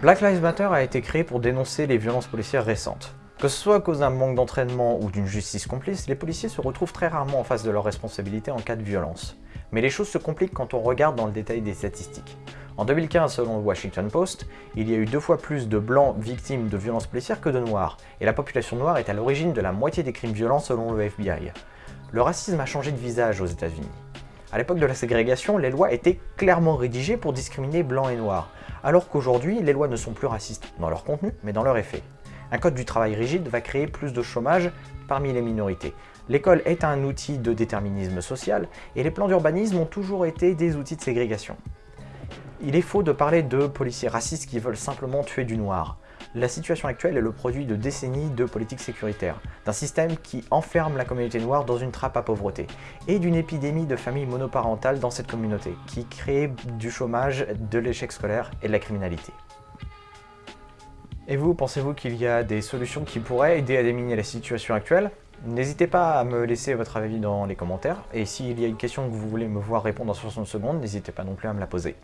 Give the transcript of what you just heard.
Black Lives Matter a été créé pour dénoncer les violences policières récentes. Que ce soit à cause d'un manque d'entraînement ou d'une justice complice, les policiers se retrouvent très rarement en face de leurs responsabilités en cas de violence. Mais les choses se compliquent quand on regarde dans le détail des statistiques. En 2015, selon le Washington Post, il y a eu deux fois plus de blancs victimes de violences policières que de noirs, et la population noire est à l'origine de la moitié des crimes violents selon le FBI. Le racisme a changé de visage aux États-Unis. À l'époque de la ségrégation, les lois étaient clairement rédigées pour discriminer blancs et noirs, alors qu'aujourd'hui, les lois ne sont plus racistes dans leur contenu, mais dans leur effet. Un code du travail rigide va créer plus de chômage parmi les minorités. L'école est un outil de déterminisme social, et les plans d'urbanisme ont toujours été des outils de ségrégation. Il est faux de parler de policiers racistes qui veulent simplement tuer du noir. La situation actuelle est le produit de décennies de politique sécuritaire, d'un système qui enferme la communauté noire dans une trappe à pauvreté, et d'une épidémie de familles monoparentales dans cette communauté, qui crée du chômage, de l'échec scolaire et de la criminalité. Et vous, pensez-vous qu'il y a des solutions qui pourraient aider à déminer la situation actuelle? N'hésitez pas à me laisser votre avis dans les commentaires, et s'il y a une question que vous voulez me voir répondre en 60 secondes, n'hésitez pas non plus à me la poser.